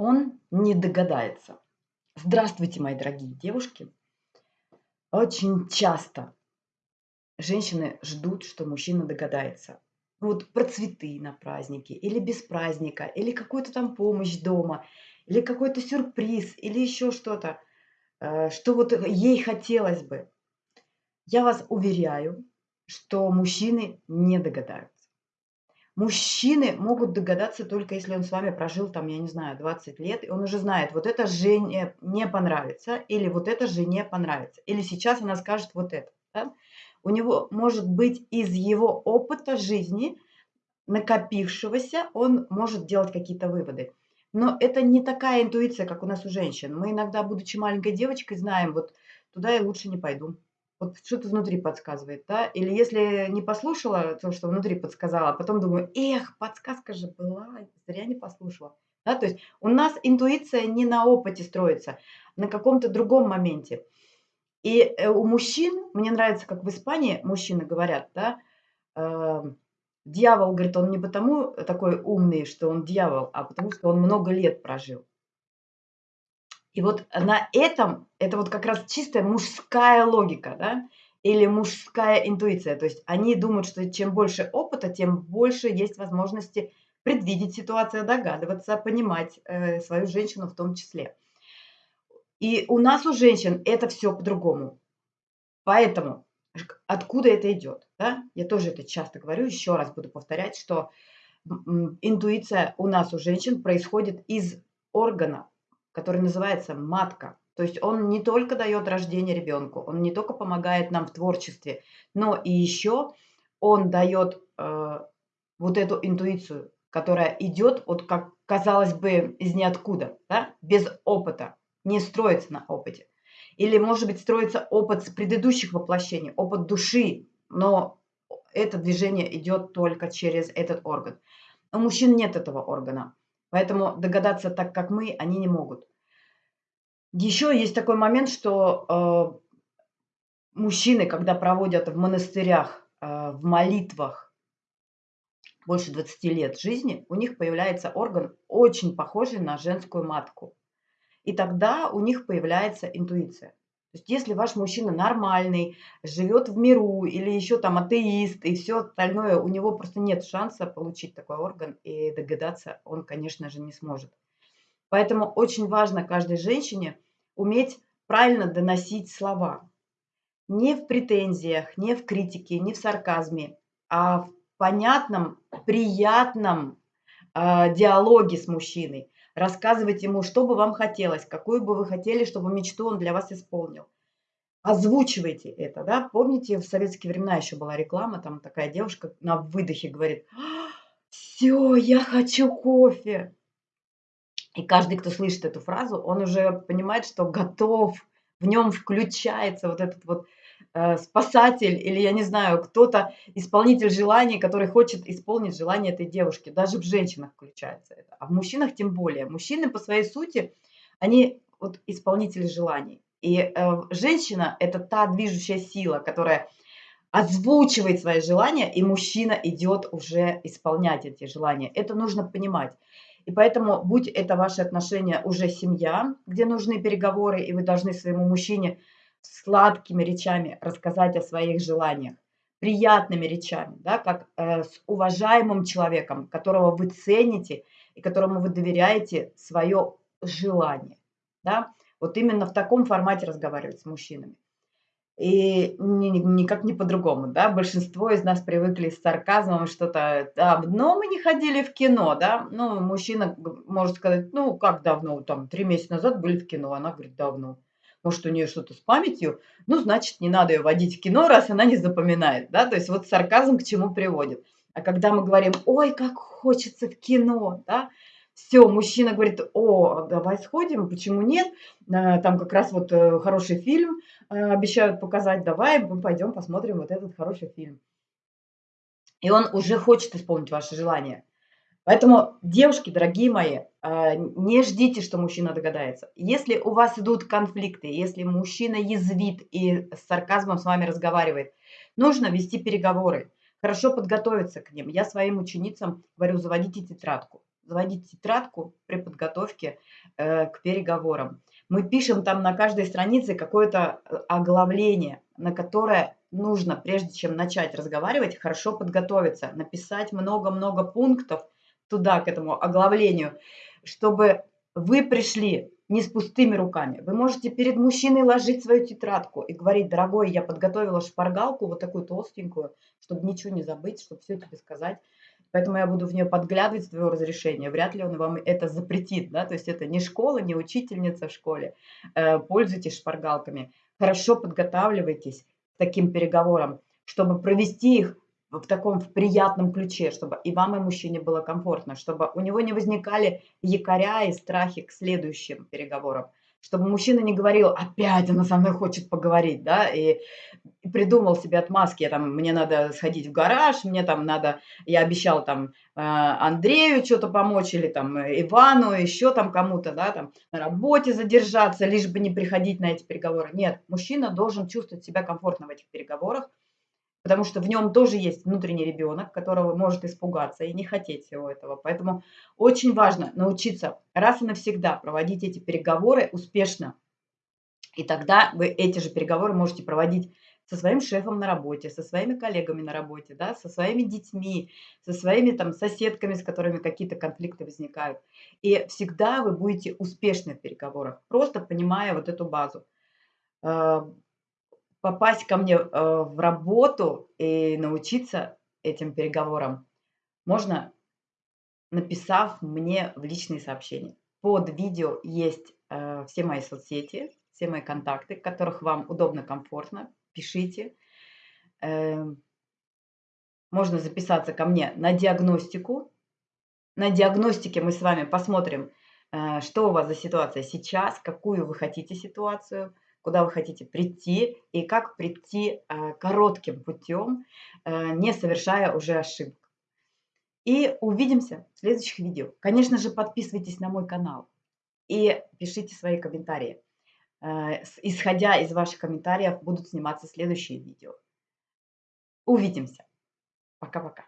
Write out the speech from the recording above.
он не догадается. Здравствуйте, мои дорогие девушки. Очень часто женщины ждут, что мужчина догадается. Вот про цветы на празднике, или без праздника, или какую-то там помощь дома, или какой-то сюрприз, или еще что-то, э, что вот ей хотелось бы. Я вас уверяю, что мужчины не догадаются. Мужчины могут догадаться только если он с вами прожил там, я не знаю, 20 лет, и он уже знает, вот это жене не понравится, или вот это жене понравится, или сейчас она скажет вот это. Да? У него может быть из его опыта жизни, накопившегося, он может делать какие-то выводы. Но это не такая интуиция, как у нас у женщин. Мы иногда, будучи маленькой девочкой, знаем, вот туда я лучше не пойду вот что-то внутри подсказывает, да, или если не послушала то, что внутри подсказала, а потом думаю, эх, подсказка же была, зря не послушала. Да, то есть у нас интуиция не на опыте строится, на каком-то другом моменте. И э, у мужчин, мне нравится, как в Испании мужчины говорят, да, э, дьявол, говорит, он не потому такой умный, что он дьявол, а потому что он много лет прожил. И вот на этом, это вот как раз чистая мужская логика, да, или мужская интуиция. То есть они думают, что чем больше опыта, тем больше есть возможности предвидеть ситуацию, догадываться, понимать э, свою женщину в том числе. И у нас, у женщин, это все по-другому. Поэтому откуда это идет? Да? Я тоже это часто говорю, еще раз буду повторять, что интуиция у нас, у женщин, происходит из органа, который называется матка. То есть он не только дает рождение ребенку, он не только помогает нам в творчестве, но и еще он дает э, вот эту интуицию, которая идет, вот как казалось бы, из ниоткуда, да? без опыта, не строится на опыте. Или, может быть, строится опыт с предыдущих воплощений, опыт души, но это движение идет только через этот орган. У мужчин нет этого органа. Поэтому догадаться так, как мы, они не могут. Еще есть такой момент, что э, мужчины, когда проводят в монастырях, э, в молитвах больше 20 лет жизни, у них появляется орган, очень похожий на женскую матку. И тогда у них появляется интуиция. То есть если ваш мужчина нормальный, живет в миру или еще там атеист и все остальное, у него просто нет шанса получить такой орган и догадаться он, конечно же, не сможет. Поэтому очень важно каждой женщине уметь правильно доносить слова. Не в претензиях, не в критике, не в сарказме, а в понятном, приятном э, диалоге с мужчиной рассказывать ему, что бы вам хотелось, какую бы вы хотели, чтобы мечту он для вас исполнил. Озвучивайте это, да. Помните, в советские времена еще была реклама, там такая девушка на выдохе говорит, все, я хочу кофе. И каждый, кто слышит эту фразу, он уже понимает, что готов, в нем включается вот этот вот спасатель или, я не знаю, кто-то, исполнитель желаний, который хочет исполнить желание этой девушки. Даже в женщинах включается это. А в мужчинах тем более. Мужчины по своей сути, они вот исполнители желаний. И э, женщина – это та движущая сила, которая озвучивает свои желания, и мужчина идет уже исполнять эти желания. Это нужно понимать. И поэтому, будь это ваши отношения уже семья, где нужны переговоры, и вы должны своему мужчине сладкими речами рассказать о своих желаниях, приятными речами, да, как э, с уважаемым человеком, которого вы цените и которому вы доверяете свое желание. Да? Вот именно в таком формате разговаривать с мужчинами. И никак не по-другому, да, большинство из нас привыкли с сарказмом что-то, давно мы не ходили в кино, да, ну, мужчина может сказать, ну, как давно, там, три месяца назад были в кино, она говорит, давно. Может, у нее что-то с памятью, ну, значит, не надо ее водить в кино, раз она не запоминает, да, то есть вот сарказм к чему приводит. А когда мы говорим, ой, как хочется в кино, да, все, мужчина говорит, о, давай сходим, почему нет? Э, там как раз вот э, хороший фильм э, обещают показать, давай мы пойдем посмотрим вот этот хороший фильм. И он уже хочет исполнить ваше желание. Поэтому, девушки, дорогие мои, не ждите, что мужчина догадается. Если у вас идут конфликты, если мужчина язвит и с сарказмом с вами разговаривает, нужно вести переговоры, хорошо подготовиться к ним. Я своим ученицам говорю, заводите тетрадку заводить тетрадку при подготовке э, к переговорам. Мы пишем там на каждой странице какое-то э, оглавление, на которое нужно, прежде чем начать разговаривать, хорошо подготовиться, написать много-много пунктов туда, к этому оглавлению, чтобы вы пришли не с пустыми руками. Вы можете перед мужчиной ложить свою тетрадку и говорить, дорогой, я подготовила шпаргалку, вот такую толстенькую, чтобы ничего не забыть, чтобы все тебе сказать. Поэтому я буду в нее подглядывать с твоего разрешения. Вряд ли он вам это запретит, да, то есть это не школа, не учительница в школе. Э, пользуйтесь шпаргалками. Хорошо подготавливайтесь к таким переговорам, чтобы провести их в таком в приятном ключе, чтобы и вам, и мужчине было комфортно, чтобы у него не возникали якоря и страхи к следующим переговорам, чтобы мужчина не говорил, опять она со мной хочет поговорить, да, и, придумал себе отмазки, я там, мне надо сходить в гараж, мне там надо, я обещал там э, Андрею что-то помочь, или там Ивану, еще там кому-то, да, там на работе задержаться, лишь бы не приходить на эти переговоры. Нет, мужчина должен чувствовать себя комфортно в этих переговорах, потому что в нем тоже есть внутренний ребенок, которого может испугаться и не хотеть всего этого. Поэтому очень важно научиться раз и навсегда проводить эти переговоры успешно. И тогда вы эти же переговоры можете проводить со своим шефом на работе, со своими коллегами на работе, да, со своими детьми, со своими там соседками, с которыми какие-то конфликты возникают. И всегда вы будете успешны в переговорах, просто понимая вот эту базу. Попасть ко мне, э, в работу и научиться этим переговорам можно, написав мне в личные сообщения. Под видео есть, э, все мои соцсети, все мои контакты, которых вам удобно, комфортно. Пишите. Эм, можно записаться ко мне на диагностику. На диагностике мы с вами посмотрим, э, что у вас за ситуация сейчас, какую вы хотите ситуацию – куда вы хотите прийти и как прийти э, коротким путем, э, не совершая уже ошибок. И увидимся в следующих видео. Конечно же, подписывайтесь на мой канал и пишите свои комментарии. Э, исходя из ваших комментариев будут сниматься следующие видео. Увидимся. Пока-пока.